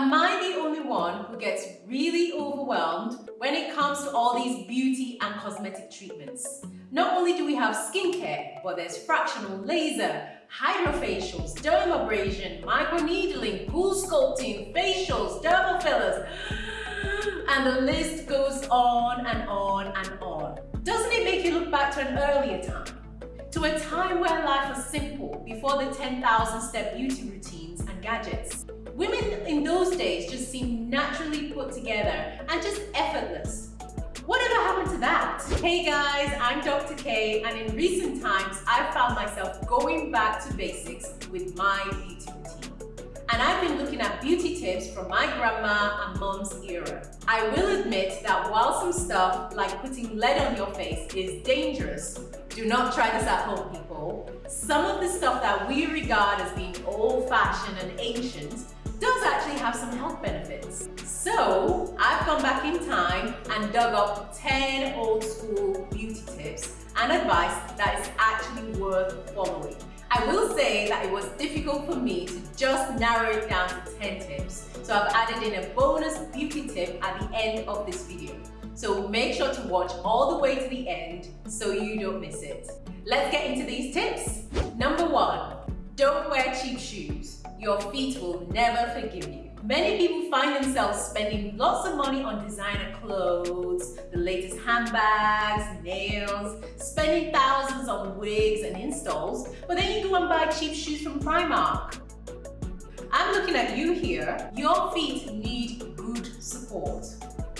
Am I the only one who gets really overwhelmed when it comes to all these beauty and cosmetic treatments? Not only do we have skincare, but there's fractional laser, hydrofacials, dermabrasion, microneedling, cool sculpting, facials, dermal fillers, and the list goes on and on and on. Doesn't it make you look back to an earlier time? To a time where life was simple, before the 10,000 step beauty routines and gadgets. Women in those days just seemed naturally put together and just effortless. Whatever happened to that? Hey guys, I'm Dr. K and in recent times I've found myself going back to basics with my beauty routine. And I've been looking at beauty tips from my grandma and mom's era. I will admit that while some stuff like putting lead on your face is dangerous, do not try this at home people. Some of the stuff that we regard as being old-fashioned and ancient does actually have some health benefits. So I've gone back in time and dug up 10 old school beauty tips and advice that is actually worth following. I will say that it was difficult for me to just narrow it down to 10 tips. So I've added in a bonus beauty tip at the end of this video. So make sure to watch all the way to the end so you don't miss it. Let's get into these tips. Number one, don't wear cheap shoes your feet will never forgive you. Many people find themselves spending lots of money on designer clothes, the latest handbags, nails, spending thousands on wigs and installs, but then you go and buy cheap shoes from Primark. I'm looking at you here. Your feet need good support.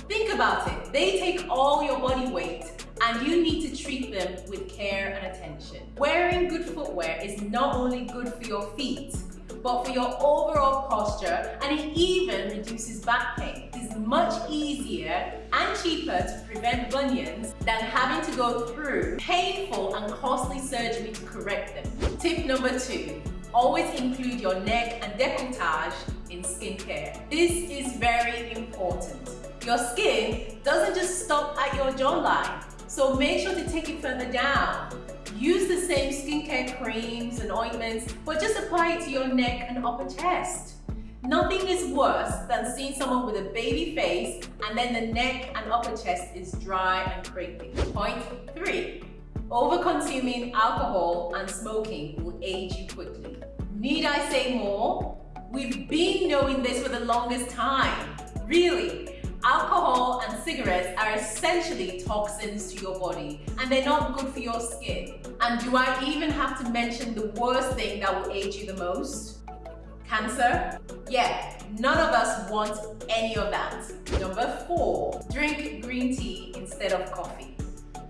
Think about it. They take all your body weight and you need to treat them with care and attention. Wearing good footwear is not only good for your feet, but for your overall posture and it even reduces back pain. It is much easier and cheaper to prevent bunions than having to go through painful and costly surgery to correct them. Tip number two, always include your neck and decolletage in skincare. This is very important. Your skin doesn't just stop at your jawline, so make sure to take it further down. Use the same skincare creams and ointments, but just apply it to your neck and upper chest. Nothing is worse than seeing someone with a baby face and then the neck and upper chest is dry and crepey. Point three, over-consuming alcohol and smoking will age you quickly. Need I say more? We've been knowing this for the longest time. Really, Alcohol and cigarettes are essentially toxins to your body and they're not good for your skin. And do I even have to mention the worst thing that will age you the most? Cancer? Yeah, none of us want any of that. Number four, drink green tea instead of coffee.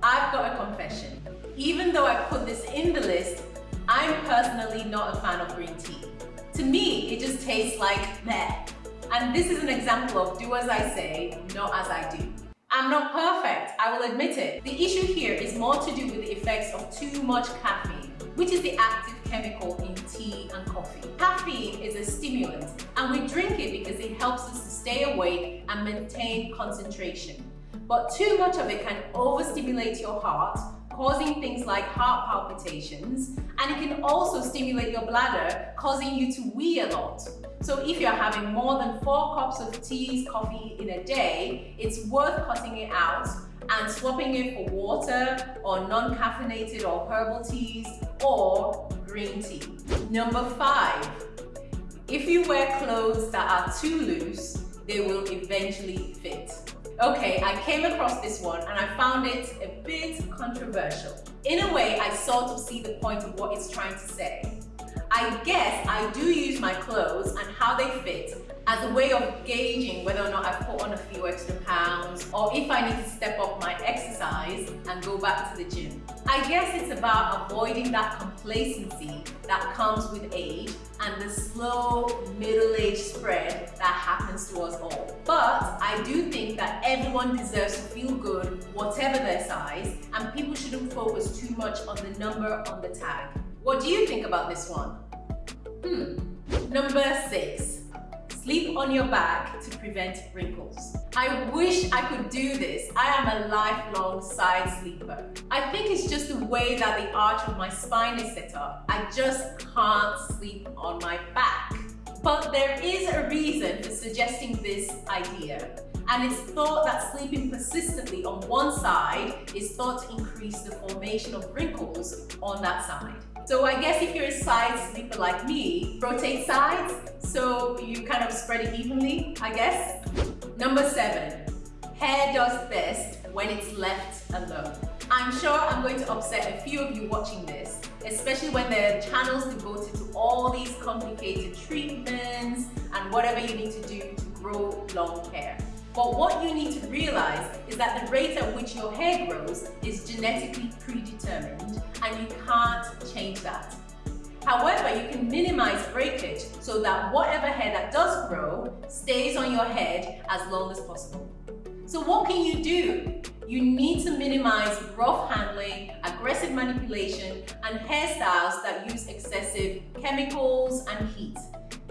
I've got a confession. Even though I put this in the list, I'm personally not a fan of green tea. To me, it just tastes like meh. And this is an example of do as I say, not as I do. I'm not perfect, I will admit it. The issue here is more to do with the effects of too much caffeine, which is the active chemical in tea and coffee. Caffeine is a stimulant and we drink it because it helps us to stay awake and maintain concentration. But too much of it can overstimulate your heart, causing things like heart palpitations, and it can also stimulate your bladder, causing you to wee a lot. So if you're having more than four cups of tea, coffee in a day, it's worth cutting it out and swapping it for water or non-caffeinated or herbal teas or green tea. Number five, if you wear clothes that are too loose, they will eventually fit. Okay, I came across this one and I found it a bit controversial. In a way, I sort of see the point of what it's trying to say. I guess I do use my clothes and how they fit as a way of gauging whether or not I've put on a few extra pounds or if I need to step up my exercise and go back to the gym. I guess it's about avoiding that complacency that comes with age and the slow middle-age spread that happens to us all. I do think that everyone deserves to feel good, whatever their size, and people shouldn't focus too much on the number on the tag. What do you think about this one? Hmm. Number six, sleep on your back to prevent wrinkles. I wish I could do this. I am a lifelong side sleeper. I think it's just the way that the arch of my spine is set up. I just can't sleep on my back. But there is a reason for suggesting this idea. And it's thought that sleeping persistently on one side is thought to increase the formation of wrinkles on that side. So I guess if you're a side sleeper like me, rotate sides so you kind of spread it evenly, I guess. Number seven, hair does best when it's left alone. I'm sure I'm going to upset a few of you watching this, especially when there are channels devoted to all these complicated treatments and whatever you need to do to grow long hair. But what you need to realize is that the rate at which your hair grows is genetically predetermined and you can't change that. However, you can minimize breakage so that whatever hair that does grow stays on your head as long as possible. So what can you do? You need to minimize rough handling, aggressive manipulation, and hairstyles that use excessive chemicals and heat.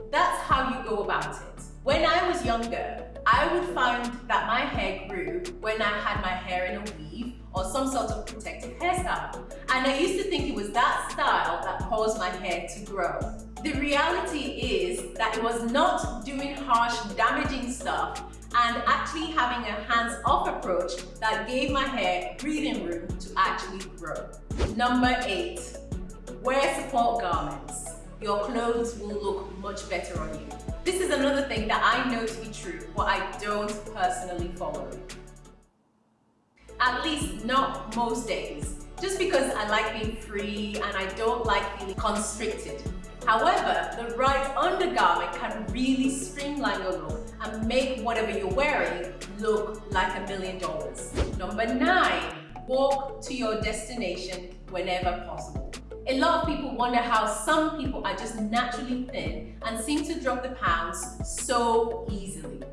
That's how you go about it. When I was younger, I would find that my hair grew when I had my hair in a weave or some sort of protective hairstyle. And I used to think it was that style that caused my hair to grow. The reality is that it was not doing harsh, damaging stuff and actually having a hands-off approach that gave my hair breathing room to actually grow. Number eight, wear support garments. Your clothes will look much better on you. This is another thing that I know to be true, but I don't personally follow. At least not most days. Just because I like being free and I don't like feeling constricted. However, the right undergarment can really streamline your look make whatever you're wearing look like a million dollars. Number nine, walk to your destination whenever possible. A lot of people wonder how some people are just naturally thin and seem to drop the pounds so easily.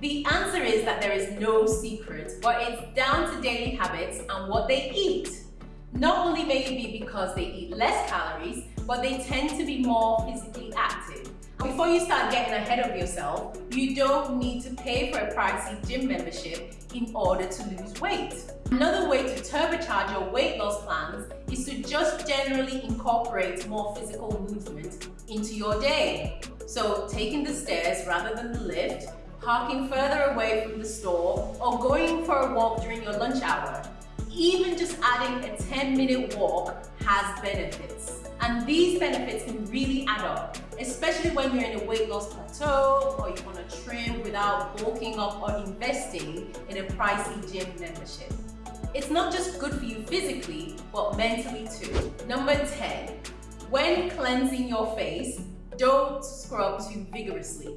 The answer is that there is no secret, but it's down to daily habits and what they eat. Not only may it be because they eat less calories, but they tend to be more physically active. Before you start getting ahead of yourself, you don't need to pay for a pricey gym membership in order to lose weight. Another way to turbocharge your weight loss plans is to just generally incorporate more physical movement into your day. So taking the stairs rather than the lift, parking further away from the store, or going for a walk during your lunch hour. Even just adding a 10 minute walk has benefits. And these benefits can really add up, especially when you're in a weight loss plateau or you want to trim without bulking up or investing in a pricey gym membership. It's not just good for you physically, but mentally too. Number 10, when cleansing your face, don't scrub too vigorously.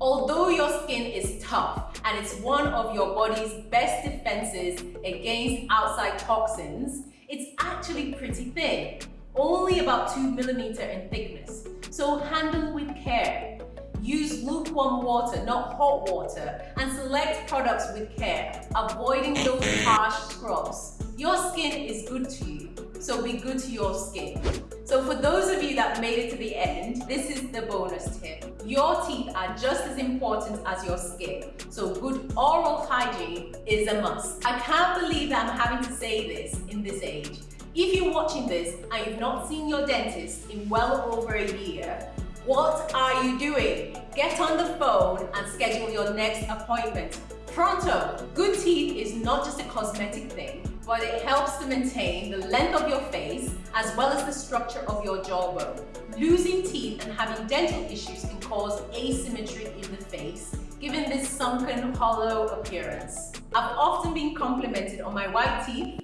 Although your skin is tough and it's one of your body's best defenses against outside toxins, it's actually pretty thin, only about 2 millimeter in thickness. So handle with care. Use lukewarm water, not hot water, and select products with care, avoiding those harsh scrubs. Your skin is good to you, so be good to your skin. So for those of you that made it to the end, this is the bonus tip. Your teeth are just as important as your skin, so good oral hygiene is a must. I can't believe that I'm having to say this in this age. If you're watching this and you've not seen your dentist in well over a year, what are you doing? Get on the phone and schedule your next appointment. Pronto! Good teeth is not just a cosmetic thing but it helps to maintain the length of your face as well as the structure of your jawbone. Losing teeth and having dental issues can cause asymmetry in the face, giving this sunken, hollow appearance. I've often been complimented on my white teeth.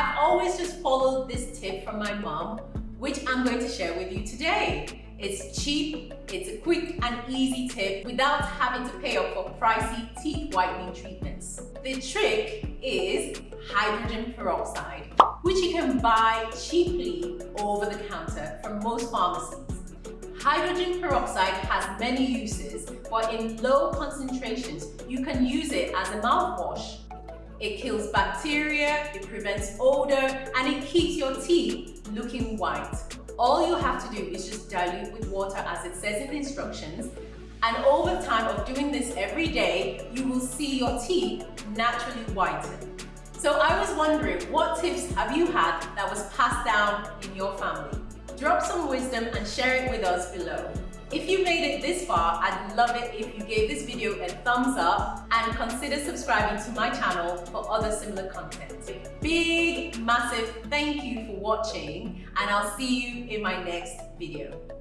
I've always just followed this tip from my mom, which I'm going to share with you today. It's cheap, it's a quick and easy tip without having to pay up for pricey teeth whitening treatments. The trick is hydrogen peroxide, which you can buy cheaply over the counter from most pharmacies. Hydrogen peroxide has many uses, but in low concentrations, you can use it as a mouthwash. It kills bacteria, it prevents odor, and it keeps your teeth looking white. All you have to do is just dilute with water as it says in the instructions and over time of doing this every day, you will see your teeth naturally whiten. So I was wondering, what tips have you had that was passed down in your family? Drop some wisdom and share it with us below. If you made it this far, I'd love it if you gave this video a thumbs up and consider subscribing to my channel for other similar content. Big, massive thank you for watching and I'll see you in my next video.